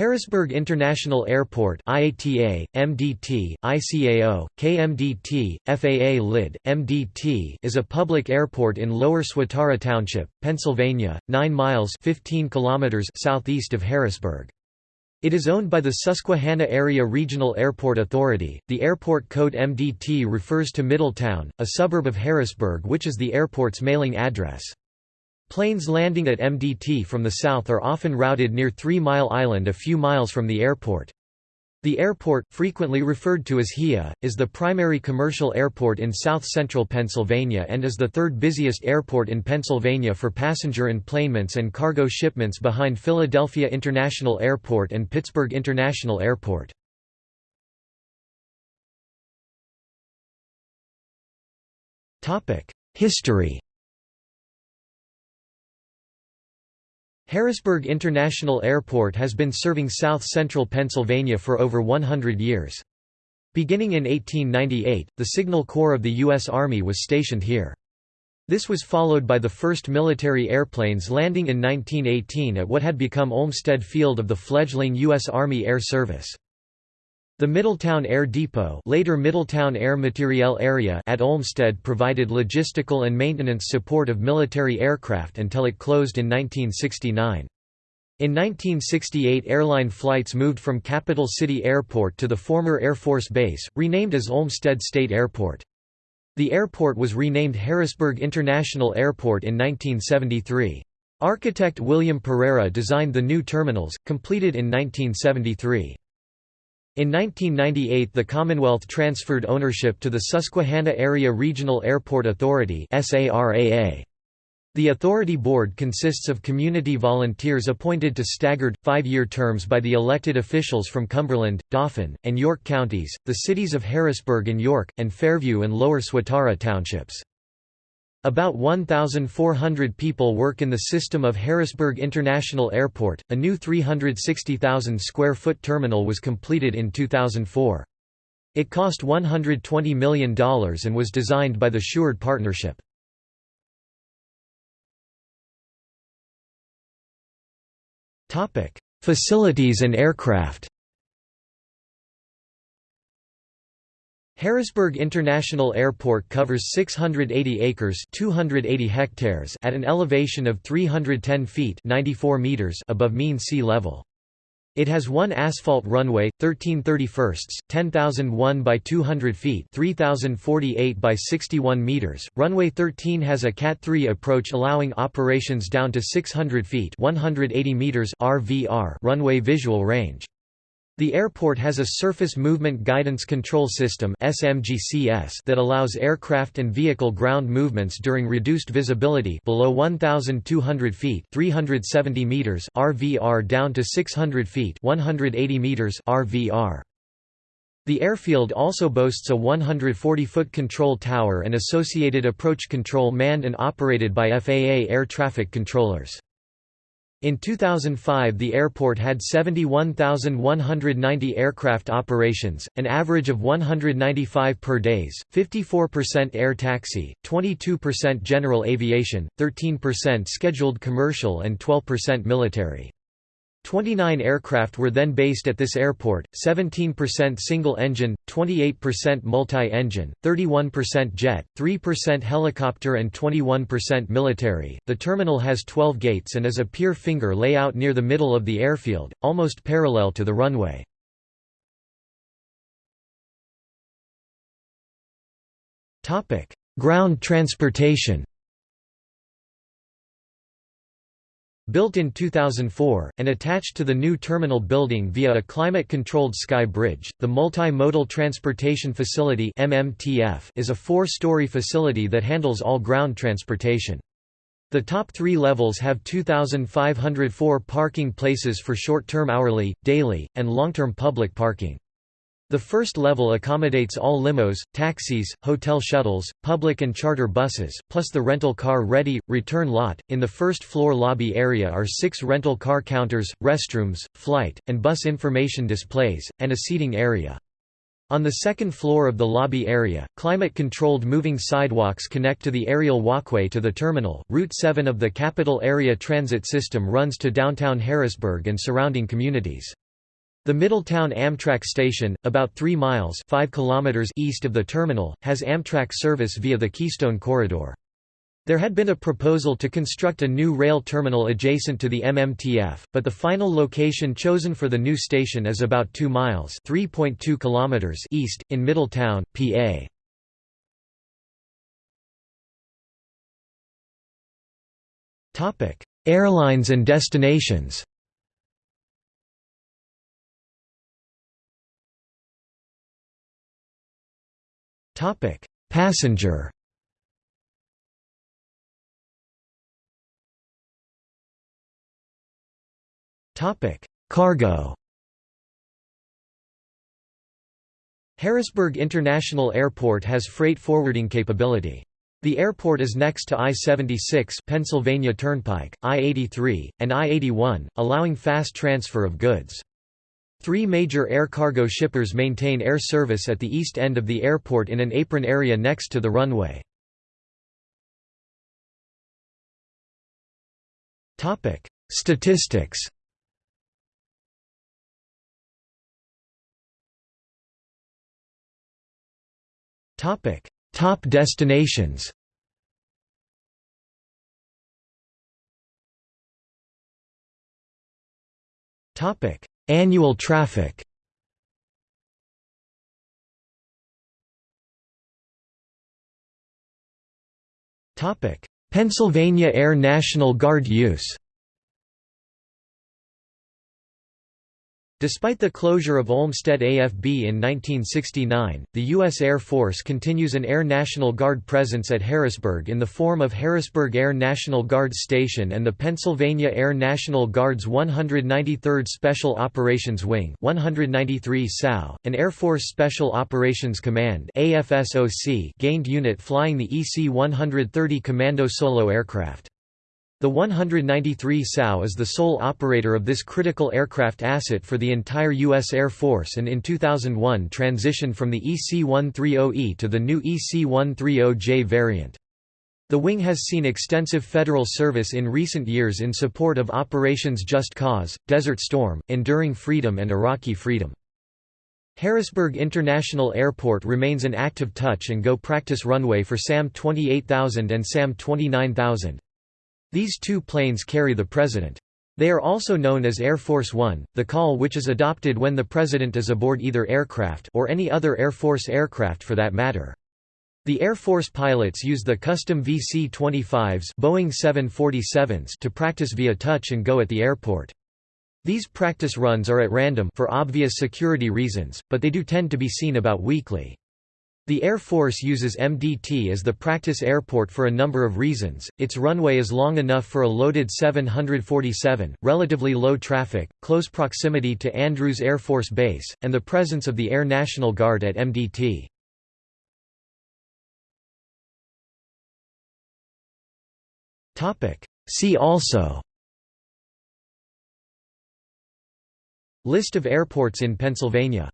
Harrisburg International Airport IATA, MDT, ICAO, KMDT, FAA LID, MDT is a public airport in Lower Swatara Township, Pennsylvania, 9 miles 15 kilometers southeast of Harrisburg. It is owned by the Susquehanna Area Regional Airport Authority. The airport code MDT refers to Middletown, a suburb of Harrisburg which is the airport's mailing address. Planes landing at MDT from the south are often routed near Three Mile Island a few miles from the airport. The airport, frequently referred to as HIA, is the primary commercial airport in south-central Pennsylvania and is the third busiest airport in Pennsylvania for passenger enplanements and cargo shipments behind Philadelphia International Airport and Pittsburgh International Airport. History Harrisburg International Airport has been serving south-central Pennsylvania for over 100 years. Beginning in 1898, the Signal Corps of the U.S. Army was stationed here. This was followed by the first military airplanes landing in 1918 at what had become Olmsted Field of the fledgling U.S. Army Air Service. The Middletown Air Depot later Middletown Air Materiel Area at Olmsted provided logistical and maintenance support of military aircraft until it closed in 1969. In 1968 airline flights moved from Capital City Airport to the former Air Force Base, renamed as Olmsted State Airport. The airport was renamed Harrisburg International Airport in 1973. Architect William Pereira designed the new terminals, completed in 1973. In 1998 the Commonwealth transferred ownership to the Susquehanna Area Regional Airport Authority The authority board consists of community volunteers appointed to staggered, five-year terms by the elected officials from Cumberland, Dauphin, and York counties, the cities of Harrisburg and York, and Fairview and Lower Swatara townships. About 1,400 people work in the system of Harrisburg International Airport. A new 360,000 square foot terminal was completed in 2004. It cost $120 million and was designed by the Seward Partnership. Facilities and aircraft Harrisburg International Airport covers 680 acres 280 hectares at an elevation of 310 feet 94 meters above mean sea level. It has one asphalt runway, 1331, 10,001 by 200 feet 3,048 by 61 meters. Runway 13 has a Cat 3 approach allowing operations down to 600 feet 180 meters RVR runway visual range. The airport has a Surface Movement Guidance Control System that allows aircraft and vehicle ground movements during reduced visibility below 1,200 feet 370 meters RVR down to 600 feet 180 meters RVR. The airfield also boasts a 140-foot control tower and associated approach control manned and operated by FAA air traffic controllers. In 2005 the airport had 71,190 aircraft operations, an average of 195 per days, 54% air taxi, 22% general aviation, 13% scheduled commercial and 12% military. 29 aircraft were then based at this airport, 17% single-engine, 28% multi-engine, 31% jet, 3% helicopter and 21% military. The terminal has 12 gates and is a pier finger layout near the middle of the airfield, almost parallel to the runway. Topic: Ground transportation. Built in 2004, and attached to the new terminal building via a climate-controlled sky bridge, the Multi-Modal Transportation Facility is a four-story facility that handles all ground transportation. The top three levels have 2,504 parking places for short-term hourly, daily, and long-term public parking. The first level accommodates all limos, taxis, hotel shuttles, public and charter buses, plus the rental car ready, return lot. In the first floor lobby area are six rental car counters, restrooms, flight, and bus information displays, and a seating area. On the second floor of the lobby area, climate-controlled moving sidewalks connect to the aerial walkway to the terminal. Route 7 of the Capital Area Transit System runs to downtown Harrisburg and surrounding communities. The Middletown Amtrak station, about 3 miles 5 kilometers east of the terminal, has Amtrak service via the Keystone Corridor. There had been a proposal to construct a new rail terminal adjacent to the MMTF, but the final location chosen for the new station is about 2 miles (3.2 kilometers) east in Middletown, PA. Topic: Airlines and destinations. Topic: Passenger. Topic: Cargo. Harrisburg International Airport has freight forwarding capability. The airport is next to I-76 Pennsylvania Turnpike, I-83, and I-81, allowing fast transfer of goods. Three major air cargo shippers maintain air service at the east end of the airport in an apron area next to the runway. Statistics Top destinations. Topic: Annual traffic. Pennsylvania Air National Guard use. Despite the closure of Olmsted AFB in 1969, the U.S. Air Force continues an Air National Guard presence at Harrisburg in the form of Harrisburg Air National Guard Station and the Pennsylvania Air National Guard's 193rd Special Operations Wing 193 SAO, an Air Force Special Operations Command AFSOC gained unit flying the EC-130 Commando Solo aircraft. The 193 SAO is the sole operator of this critical aircraft asset for the entire U.S. Air Force and in 2001 transitioned from the EC-130E to the new EC-130J variant. The wing has seen extensive federal service in recent years in support of Operations Just Cause, Desert Storm, Enduring Freedom and Iraqi Freedom. Harrisburg International Airport remains an active touch and go practice runway for SAM 28000 and SAM 29000. These two planes carry the President. They are also known as Air Force One, the call which is adopted when the President is aboard either aircraft or any other Air Force aircraft for that matter. The Air Force pilots use the custom VC-25s Boeing 747s to practice via touch and go at the airport. These practice runs are at random for obvious security reasons, but they do tend to be seen about weekly. The Air Force uses MDT as the practice airport for a number of reasons. Its runway is long enough for a loaded 747, relatively low traffic, close proximity to Andrews Air Force Base, and the presence of the Air National Guard at MDT. Topic: See also List of airports in Pennsylvania